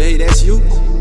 Jay, that's you.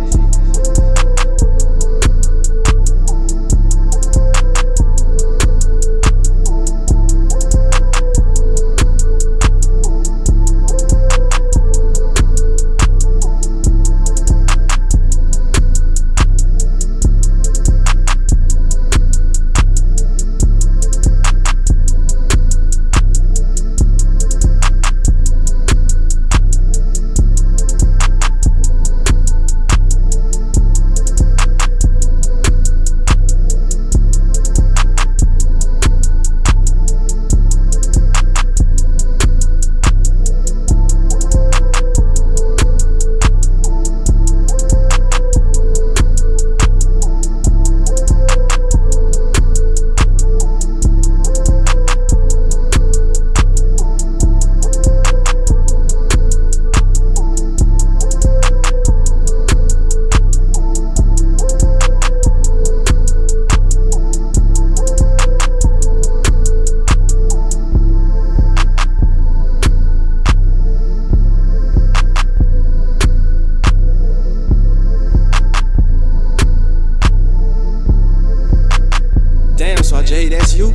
Jay, that's you?